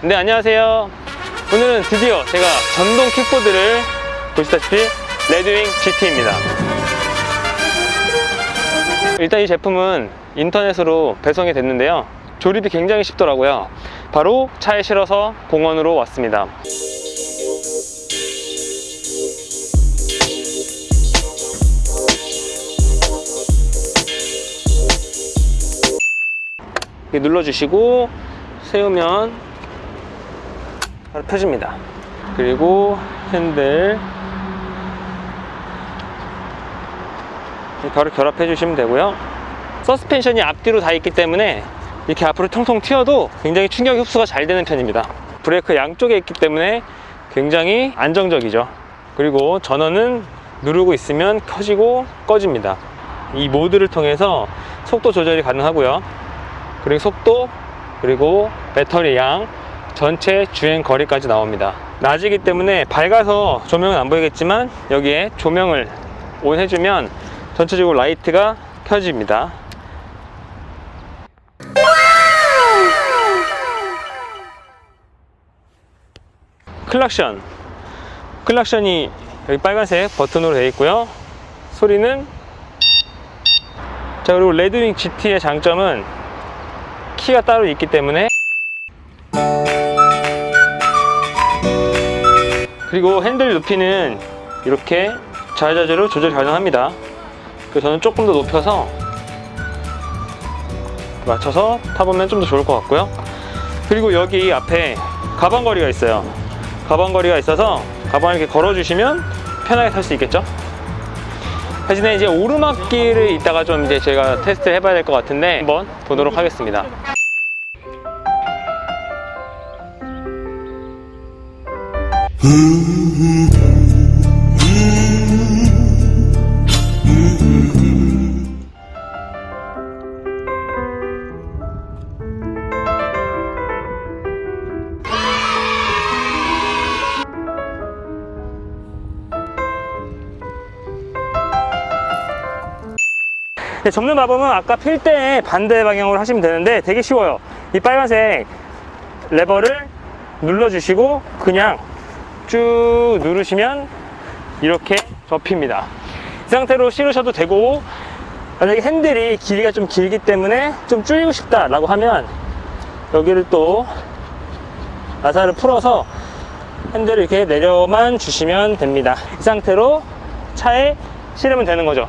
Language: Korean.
네 안녕하세요. 오늘은 드디어 제가 전동 킥보드를 보시다시피 레드윙 GT입니다. 일단 이 제품은 인터넷으로 배송이 됐는데요. 조립이 굉장히 쉽더라고요. 바로 차에 실어서 공원으로 왔습니다. 눌러주시고 세우면 펴집니다. 그리고 핸들. 바로 결합해 주시면 되고요. 서스펜션이 앞뒤로 다 있기 때문에 이렇게 앞으로 통통 튀어도 굉장히 충격 흡수가 잘 되는 편입니다. 브레이크 양쪽에 있기 때문에 굉장히 안정적이죠. 그리고 전원은 누르고 있으면 켜지고 꺼집니다. 이 모드를 통해서 속도 조절이 가능하고요. 그리고 속도 그리고 배터리 양 전체 주행 거리까지 나옵니다. 낮이기 때문에 밝아서 조명은 안 보이겠지만 여기에 조명을 on 해주면 전체적으로 라이트가 켜집니다. 클락션. 클락션이 여기 빨간색 버튼으로 되어 있고요. 소리는 자 그리고 레드윙 GT의 장점은 키가 따로 있기 때문에 그리고 핸들 높이는 이렇게 자유자재로 조절 가능합니다. 그래서 저는 조금 더 높여서 맞춰서 타보면 좀 더 좋을 것 같고요. 그리고 여기 앞에 가방거리가 있어요. 가방거리가 있어서 가방을 이렇게 걸어주시면 편하게 탈 수 있겠죠? 대신에 이제 오르막길을 이따가 좀 이제 제가 테스트 해봐야 될 것 같은데 한번 보도록 하겠습니다 네, 접는 마법은 아까 필 때 반대 방향으로 하시면 되는데 되게 쉬워요. 이 빨간색 레버를 눌러주시고 그냥 쭉 누르시면 이렇게 접힙니다. 이 상태로 실으셔도 되고 만약에 핸들이 길이가 좀 길기 때문에 좀 줄이고 싶다 라고 하면 여기를 또 나사를 풀어서 핸들을 이렇게 내려만 주시면 됩니다. 이 상태로 차에 실으면 되는 거죠